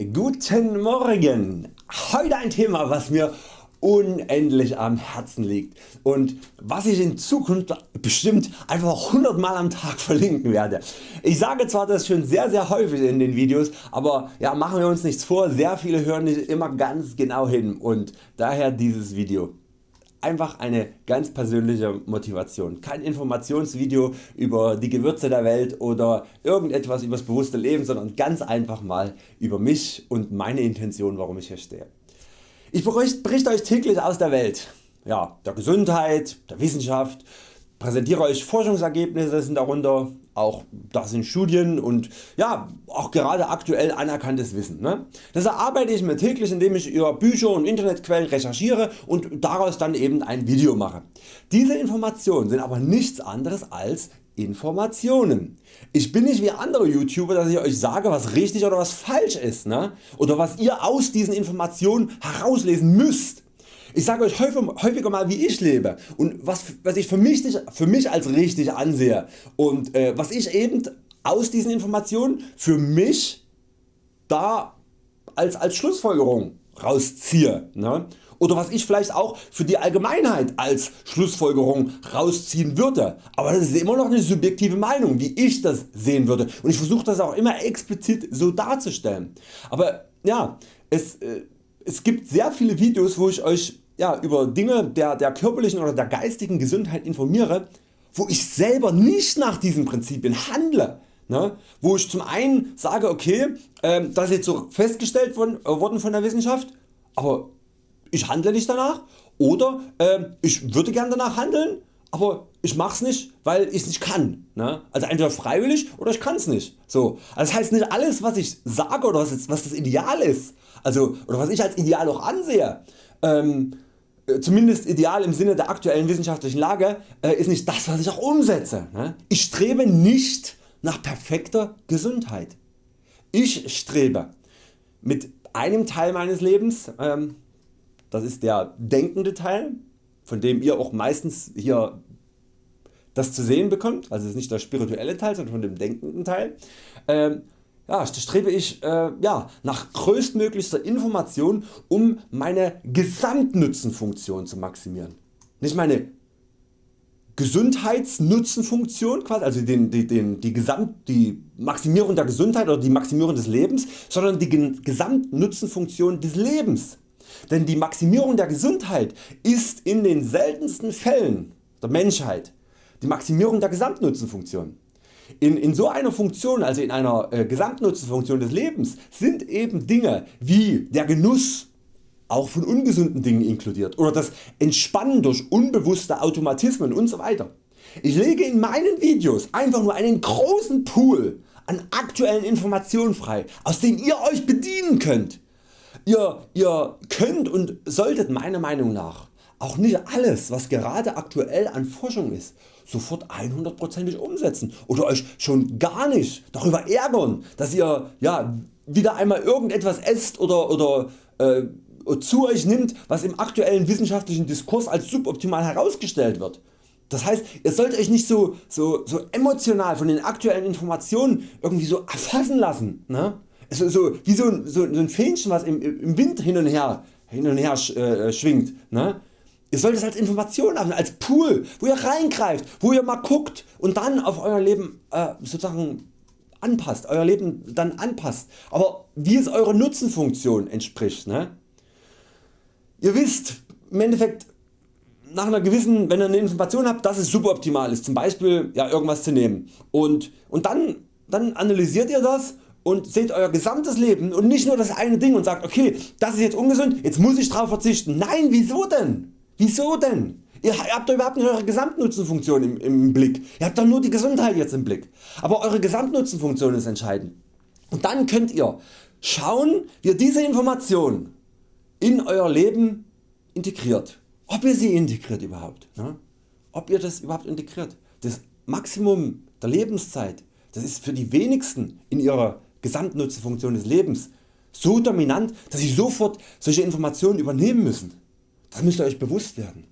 Guten Morgen! Heute ein Thema was mir unendlich am Herzen liegt und was ich in Zukunft bestimmt einfach 100 Mal am Tag verlinken werde. Ich sage zwar das schon sehr sehr häufig in den Videos, aber ja, machen wir uns nichts vor, sehr viele hören nicht immer ganz genau hin und daher dieses Video. Einfach eine ganz persönliche Motivation, kein Informationsvideo über die Gewürze der Welt oder irgendetwas über das bewusste Leben, sondern ganz einfach mal über mich und meine Intention warum ich hier stehe. Ich berichte Euch täglich aus der Welt, ja, der Gesundheit, der Wissenschaft, präsentiere Euch Forschungsergebnisse sind darunter, auch das sind Studien und ja, auch gerade aktuell anerkanntes Wissen. Ne? Das erarbeite ich mir täglich indem ich über Bücher und Internetquellen recherchiere und daraus dann eben ein Video mache. Diese Informationen sind aber nichts anderes als Informationen. Ich bin nicht wie andere YouTuber dass ich Euch sage was richtig oder was falsch ist ne? oder was ihr aus diesen Informationen herauslesen müsst. Ich sage Euch häufiger mal wie ich lebe und was, was ich für mich, für mich als richtig ansehe und äh, was ich eben aus diesen Informationen für mich da als, als Schlussfolgerung rausziehe. Ne? Oder was ich vielleicht auch für die Allgemeinheit als Schlussfolgerung rausziehen würde. Aber das ist immer noch eine subjektive Meinung wie ich das sehen würde und ich versuche das auch immer explizit so darzustellen. Aber ja, es, äh, es gibt sehr viele Videos wo ich Euch ja, über Dinge der, der körperlichen oder der geistigen Gesundheit informiere, wo ich selber nicht nach diesen Prinzipien handle. Ne? Wo ich zum einen sage okay äh, das ist jetzt so festgestellt von, äh, worden von der Wissenschaft, aber ich handle nicht danach oder äh, ich würde gern danach handeln, aber ich mach's nicht weil ich nicht kann. Ne? Also entweder freiwillig oder ich kann's nicht. So. Also das heißt nicht alles was ich sage oder was, was das Ideal ist also, oder was ich als Ideal auch ansehe, ähm, äh, zumindest ideal im Sinne der aktuellen wissenschaftlichen Lage, äh, ist nicht das was ich auch umsetze. Ne? Ich strebe nicht nach perfekter Gesundheit. Ich strebe mit einem Teil meines Lebens, ähm, das ist der denkende Teil, von dem ihr auch meistens hier das zu sehen bekommt, also ist nicht der spirituelle Teil, sondern von dem denkenden Teil, ähm, ja, strebe ich äh, ja, nach größtmöglichster Information um meine Gesamtnutzenfunktion zu maximieren. Nicht meine Gesundheitsnutzenfunktion, quasi, also den, die, den, die, Gesamt, die Maximierung der Gesundheit oder die Maximierung des Lebens, sondern die Gesamtnutzenfunktion des Lebens. Denn die Maximierung der Gesundheit ist in den seltensten Fällen der Menschheit die Maximierung der Gesamtnutzenfunktion. In, in so einer Funktion, also in einer äh, Gesamtnutzenfunktion des Lebens sind eben Dinge wie der Genuss auch von ungesunden Dingen inkludiert oder das Entspannen durch unbewusste Automatismen usw. Ich lege in meinen Videos einfach nur einen großen Pool an aktuellen Informationen frei, aus denen ihr Euch bedienen könnt. Ihr, ihr könnt und solltet meiner Meinung nach auch nicht alles was gerade aktuell an Forschung ist sofort 100%ig umsetzen oder Euch schon gar nicht darüber ärgern dass ihr ja, wieder einmal irgendetwas esst oder, oder äh, zu Euch nimmt was im aktuellen wissenschaftlichen Diskurs als suboptimal herausgestellt wird. Das heißt ihr sollt Euch nicht so, so, so emotional von den aktuellen Informationen irgendwie so erfassen lassen. Ne? So, so, wie so ein, so, ein Fähnchen was im, im Wind hin und her, hin und her äh, schwingt. Ne? Ihr sollt es als Information haben, als Pool, wo ihr reingreift, wo ihr mal guckt und dann auf Euer Leben äh, sozusagen anpasst, Euer Leben dann anpasst, aber wie es eurer Nutzenfunktion entspricht. Ne? Ihr wisst im Endeffekt nach einer gewissen, wenn ihr eine Information habt, dass es suboptimal ist, zum Beispiel ja, irgendwas zu nehmen und, und dann, dann analysiert ihr das und seht Euer gesamtes Leben und nicht nur das eine Ding und sagt okay das ist jetzt ungesund, jetzt muss ich darauf verzichten. Nein wieso denn? Wieso denn? Ihr habt doch überhaupt nicht Eure Gesamtnutzenfunktion im, im Blick. Ihr habt doch nur die Gesundheit jetzt im Blick. Aber Eure Gesamtnutzenfunktion ist entscheidend. Und dann könnt ihr schauen wie ihr diese Information in Euer Leben integriert. Ob ihr sie integriert überhaupt. Ne? Ob ihr das überhaupt integriert. Das Maximum der Lebenszeit das ist für die wenigsten in ihrer Gesamtnutzenfunktion des Lebens so dominant dass sie sofort solche Informationen übernehmen müssen. Das müsst ihr Euch bewusst werden.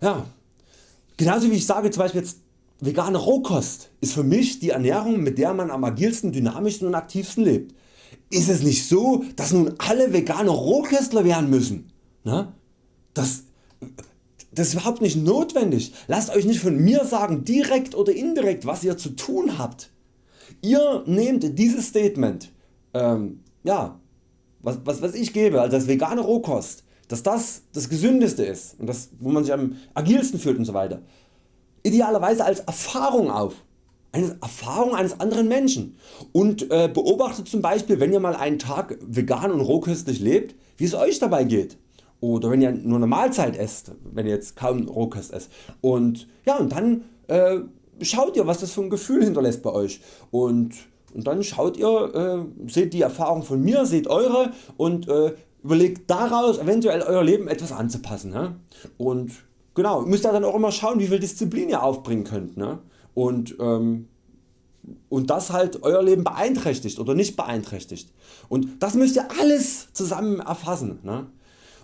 Ja, genauso wie ich sage zum Beispiel jetzt vegane Rohkost ist für mich die Ernährung mit der man am agilsten, dynamischsten und aktivsten lebt. ist es nicht so dass nun alle vegane Rohköstler werden müssen? Ne? Das, das ist überhaupt nicht notwendig. Lasst Euch nicht von mir sagen direkt oder indirekt was ihr zu tun habt. Ihr nehmt dieses Statement, ähm, ja, was, was, was ich gebe, also das vegane Rohkost, dass das das gesündeste ist und das wo man sich am agilsten fühlt und so weiter, idealerweise als Erfahrung auf. Eine Erfahrung eines anderen Menschen. Und äh, beobachtet zum Beispiel wenn ihr mal einen Tag vegan und rohköstlich lebt, wie es Euch dabei geht. Oder wenn ihr nur eine Mahlzeit esst, wenn ihr jetzt kaum Rohkost esst. Und, ja, und dann äh, schaut ihr was das für ein Gefühl hinterlässt bei Euch. Und, und dann schaut ihr, äh, seht die Erfahrung von mir, seht eure und äh, überlegt daraus eventuell Euer Leben etwas anzupassen. Ne? Und genau, müsst ihr dann auch immer schauen wie viel Disziplin ihr aufbringen könnt. Ne? und, ähm, und das halt Euer Leben beeinträchtigt oder nicht beeinträchtigt. Und das müsst ihr alles zusammen erfassen. Ne?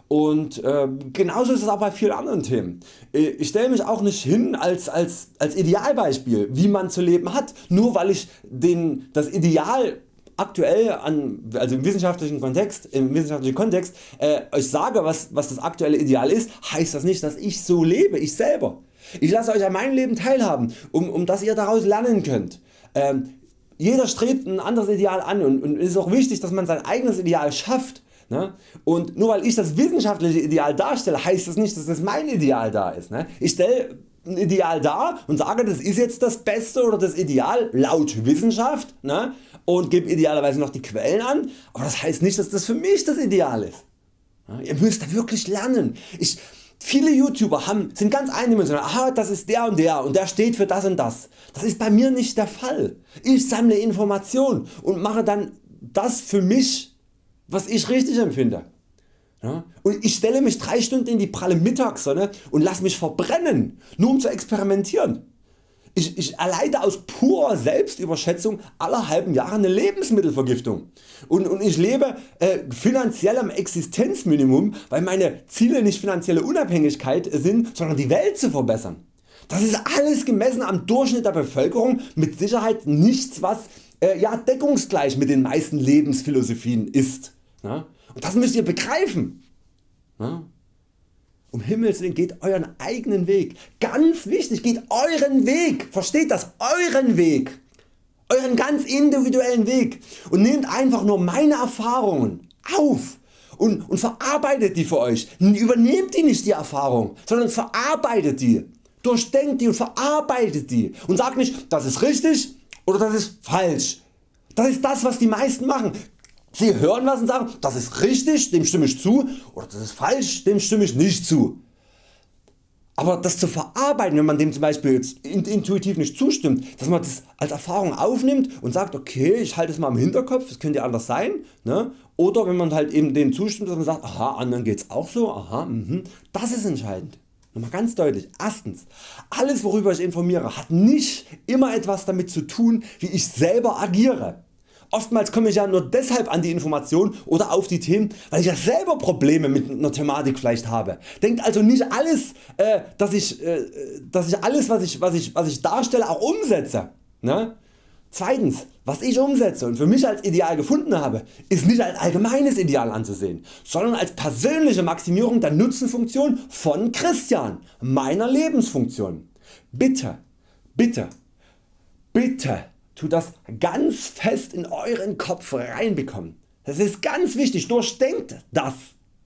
Und äh, genauso ist es auch bei vielen anderen Themen. Äh, ich stelle mich auch nicht hin als, als, als Idealbeispiel wie man zu leben hat, nur weil ich den, das Ideal aktuell an, also im wissenschaftlichen Kontext, im wissenschaftlichen Kontext äh, euch sage was, was das aktuelle Ideal ist, heißt das nicht dass ich so lebe, ich selber. Ich lasse Euch an meinem Leben teilhaben, um, um dass ihr daraus lernen könnt. Ähm, jeder strebt ein anderes Ideal an und, und es ist auch wichtig dass man sein eigenes Ideal schafft. Ne? Und nur weil ich das wissenschaftliche Ideal darstelle, heißt das nicht dass das mein Ideal da ist. Ne? Ich stelle ein Ideal dar und sage das ist jetzt das Beste oder das Ideal laut Wissenschaft ne? und gebe idealerweise noch die Quellen an, aber das heißt nicht dass das für mich das Ideal ist. Ihr müsst da wirklich lernen. Ich, Viele YouTuber haben, sind ganz eindimensional, aha das ist der und der und der steht für das und das. Das ist bei mir nicht der Fall. Ich sammle Informationen und mache dann das für mich was ich richtig empfinde. Ja? Und ich stelle mich 3 Stunden in die pralle Mittagssonne und lasse mich verbrennen, nur um zu experimentieren. Ich, ich erleide aus purer Selbstüberschätzung alle halben Jahre eine Lebensmittelvergiftung und, und ich lebe äh, finanziell am Existenzminimum, weil meine Ziele nicht finanzielle Unabhängigkeit sind, sondern die Welt zu verbessern. Das ist alles gemessen am Durchschnitt der Bevölkerung mit Sicherheit nichts was äh, ja, deckungsgleich mit den meisten Lebensphilosophien ist. Und das müsst ihr begreifen. Um Himmels Willen geht euren eigenen Weg. Ganz wichtig, geht euren Weg. Versteht das? Euren Weg. Euren ganz individuellen Weg. Und nehmt einfach nur meine Erfahrungen auf und, und verarbeitet die für Euch. Übernehmt die nicht die Erfahrung, sondern verarbeitet die. Durchdenkt die und verarbeitet die. Und sagt nicht, das ist richtig oder das ist falsch. Das ist das was die meisten machen. Sie hören was und sagen, das ist richtig, dem stimme ich zu oder das ist falsch, dem stimme ich nicht zu. Aber das zu verarbeiten, wenn man dem zum Beispiel jetzt intuitiv nicht zustimmt, dass man das als Erfahrung aufnimmt und sagt okay ich halte es mal im Hinterkopf, das könnte anders sein. Ne? Oder wenn man halt eben dem zustimmt, dass man sagt aha anderen geht's auch so, aha, mh, das ist entscheidend. Nochmal ganz deutlich. Erstens, alles worüber ich informiere hat nicht immer etwas damit zu tun wie ich selber agiere. Oftmals komme ich ja nur deshalb an die Information oder auf die Themen, weil ich ja selber Probleme mit einer Thematik vielleicht habe. Denkt also nicht alles, äh, dass, ich, äh, dass ich alles was ich, was, ich, was ich darstelle auch umsetze. Ne? Zweitens, was ich umsetze und für mich als Ideal gefunden habe, ist nicht als allgemeines Ideal anzusehen, sondern als persönliche Maximierung der Nutzenfunktion von Christian, meiner Lebensfunktion. Bitte, bitte, bitte tut das ganz fest in Euren Kopf reinbekommen. Das ist ganz wichtig, durchdenkt das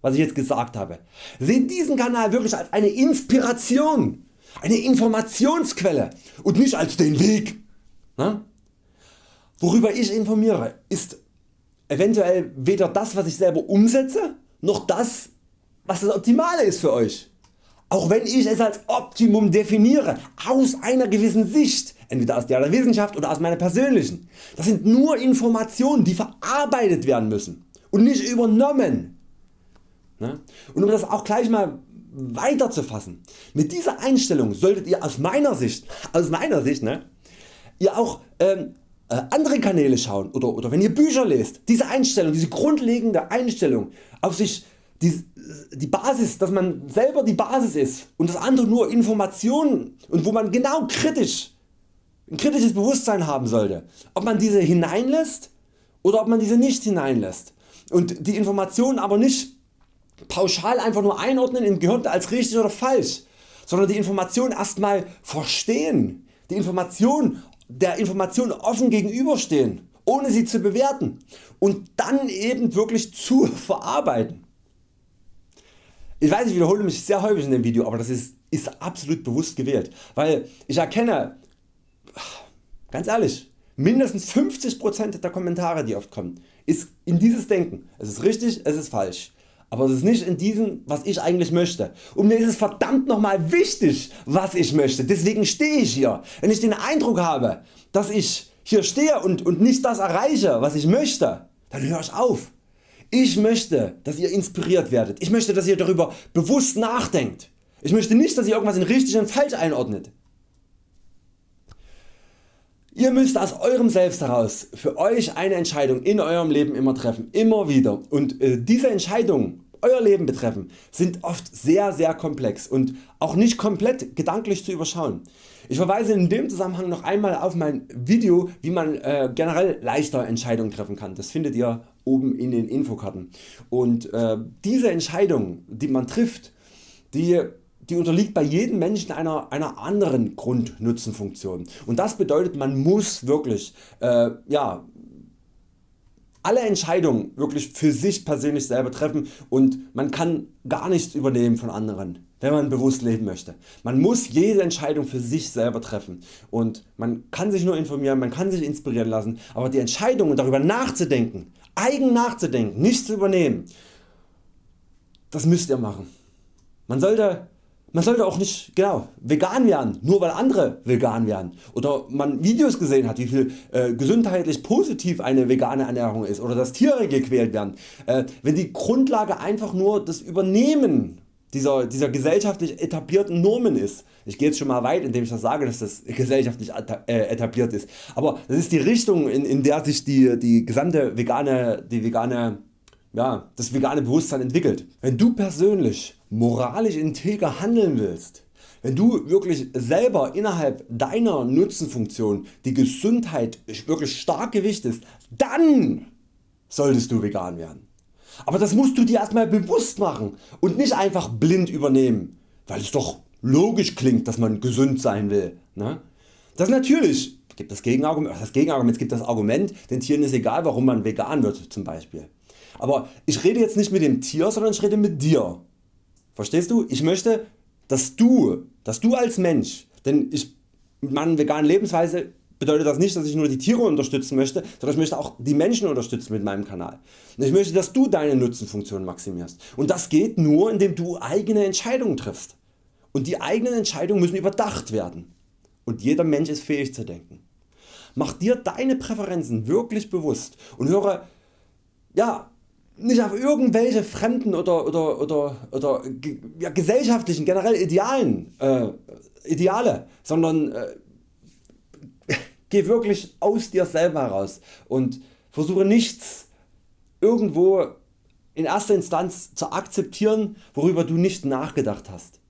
was ich jetzt gesagt habe. Seht diesen Kanal wirklich als eine Inspiration, eine Informationsquelle und nicht als den Weg. Worüber ich informiere ist eventuell weder das was ich selber umsetze, noch das was das Optimale ist für Euch. Auch wenn ich es als Optimum definiere, aus einer gewissen Sicht, entweder aus der Wissenschaft oder aus meiner persönlichen. Das sind nur Informationen die verarbeitet werden müssen und nicht übernommen. Ne? Und um das auch gleich mal weiter zu fassen, mit dieser Einstellung solltet ihr aus meiner Sicht, aus meiner Sicht ne, ihr auch ähm, äh, andere Kanäle schauen oder, oder wenn ihr Bücher lest, diese Einstellung, diese grundlegende Einstellung auf sich die, die Basis, dass man selber die Basis ist und das andere nur Informationen und wo man genau kritisch, ein kritisches Bewusstsein haben sollte, ob man diese hineinlässt oder ob man diese nicht hineinlässt. Und die Informationen aber nicht pauschal einfach nur einordnen im Gehirn als richtig oder falsch, sondern die Information erstmal verstehen, die Information der Information offen gegenüberstehen, ohne sie zu bewerten. Und dann eben wirklich zu verarbeiten. Ich weiß ich wiederhole mich sehr häufig in dem Video, aber das ist, ist absolut bewusst gewählt, weil ich erkenne, ganz ehrlich, mindestens 50% der Kommentare die oft kommen, ist in dieses Denken. Es ist richtig, es ist falsch. Aber es ist nicht in diesem was ich eigentlich möchte. Und mir ist es verdammt nochmal wichtig was ich möchte. Deswegen stehe ich hier. Wenn ich den Eindruck habe dass ich hier stehe und, und nicht das erreiche was ich möchte, dann höre ich auf. Ich möchte dass ihr inspiriert werdet. Ich möchte dass ihr darüber bewusst nachdenkt. Ich möchte nicht dass ihr irgendwas in richtig und falsch einordnet. Ihr müsst aus eurem Selbst heraus für Euch eine Entscheidung in eurem Leben immer treffen, immer wieder und äh, diese Entscheidungen Euer Leben betreffen sind oft sehr sehr komplex und auch nicht komplett gedanklich zu überschauen. Ich verweise in dem Zusammenhang noch einmal auf mein Video wie man äh, generell leichter Entscheidungen treffen kann. Das findet ihr oben in den Infokarten. Und äh, diese Entscheidung die man trifft, die die unterliegt bei jedem Menschen einer, einer anderen Grundnutzenfunktion und das bedeutet man muss wirklich äh, ja, alle Entscheidungen wirklich für sich persönlich selber treffen und man kann gar nichts übernehmen von anderen wenn man bewusst leben möchte. Man muss jede Entscheidung für sich selber treffen und man kann sich nur informieren, man kann sich inspirieren lassen, aber die Entscheidung darüber nachzudenken, eigen nachzudenken, nicht zu übernehmen, das müsst ihr machen. Man sollte man sollte auch nicht genau, vegan werden, nur weil andere vegan werden oder man Videos gesehen hat wie viel äh, gesundheitlich positiv eine vegane Ernährung ist oder dass Tiere gequält werden. Äh, wenn die Grundlage einfach nur das Übernehmen dieser, dieser gesellschaftlich etablierten Normen ist. Ich gehe jetzt schon mal weit indem ich das sage dass das gesellschaftlich äh, etabliert ist, aber das ist die Richtung in, in der sich die, die gesamte vegane, die vegane ja, das vegane Bewusstsein entwickelt. Wenn du persönlich moralisch integer handeln willst, wenn du wirklich selber innerhalb deiner Nutzenfunktion die Gesundheit wirklich stark gewichtest, dann solltest du vegan werden. Aber das musst du dir erstmal bewusst machen und nicht einfach blind übernehmen, weil es doch logisch klingt dass man gesund sein will. Ne? Das natürlich gibt das Gegenargument, das Gegenargument, es gibt das Argument, den Tieren ist egal warum man vegan wird zum Beispiel. Aber ich rede jetzt nicht mit dem Tier, sondern ich rede mit dir. Verstehst du? Ich möchte, dass du, dass du als Mensch, denn ich, mit meiner veganen Lebensweise bedeutet das nicht, dass ich nur die Tiere unterstützen möchte, sondern ich möchte auch die Menschen unterstützen mit meinem Kanal. Und ich möchte, dass du deine Nutzenfunktion maximierst. Und das geht nur, indem du eigene Entscheidungen triffst. Und die eigenen Entscheidungen müssen überdacht werden. Und jeder Mensch ist fähig zu denken. Mach dir deine Präferenzen wirklich bewusst und höre ja, nicht auf irgendwelche fremden oder, oder, oder, oder ja, gesellschaftlichen generell Idealen, äh, Ideale, sondern äh, geh wirklich aus dir selber heraus und versuche nichts irgendwo in erster Instanz zu akzeptieren worüber du nicht nachgedacht hast.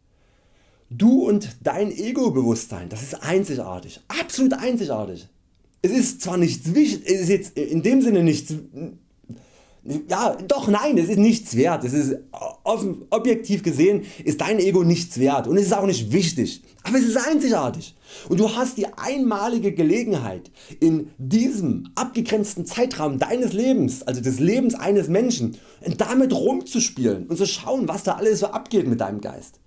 Du und dein Ego-Bewusstsein, das ist einzigartig, absolut einzigartig. Es ist zwar nichts wichtig, es ist jetzt in dem Sinne nichts ja, doch nein, es ist nichts wert. Es ist offen, objektiv gesehen ist dein Ego nichts wert und es ist auch nicht wichtig, aber es ist einzigartig und du hast die einmalige Gelegenheit in diesem abgegrenzten Zeitraum deines Lebens, also des Lebens eines Menschen, damit rumzuspielen und zu schauen was da alles so abgeht mit deinem Geist.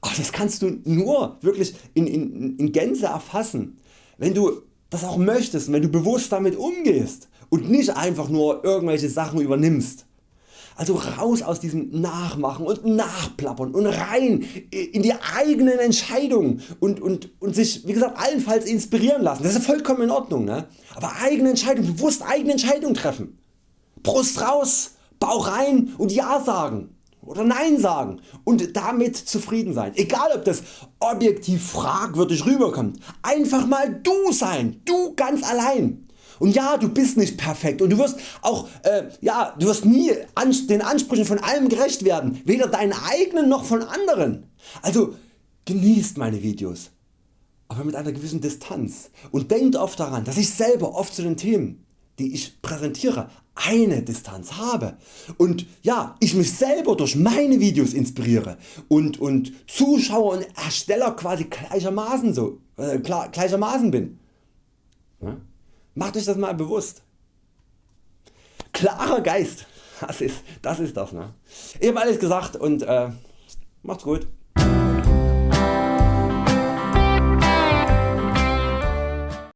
Ach, das kannst du nur wirklich in, in, in Gänze erfassen, wenn du das auch möchtest, wenn du bewusst damit umgehst und nicht einfach nur irgendwelche Sachen übernimmst. Also raus aus diesem Nachmachen und Nachplappern und rein in die eigenen Entscheidungen und, und, und sich wie gesagt allenfalls inspirieren lassen. Das ist vollkommen in Ordnung. Ne? Aber eigene Entscheidungen, bewusst eigene Entscheidungen treffen. Brust raus, Bauch rein und Ja sagen oder Nein sagen und damit zufrieden sein. Egal ob das objektiv fragwürdig rüberkommt. Einfach mal du sein, du ganz allein. Und ja, du bist nicht perfekt und du wirst auch äh, ja, du wirst nie den Ansprüchen von allem gerecht werden, weder deinen eigenen noch von anderen. Also genießt meine Videos, aber mit einer gewissen Distanz und denkt oft daran, dass ich selber oft zu den Themen die ich präsentiere eine Distanz habe und ja, ich mich selber durch meine Videos inspiriere und, und Zuschauer und Ersteller quasi gleichermaßen, so, äh, gleichermaßen bin. Ja? Macht euch das mal bewusst. Klarer Geist, das ist das. Ist das ne? Ich habe alles gesagt und äh, macht's gut.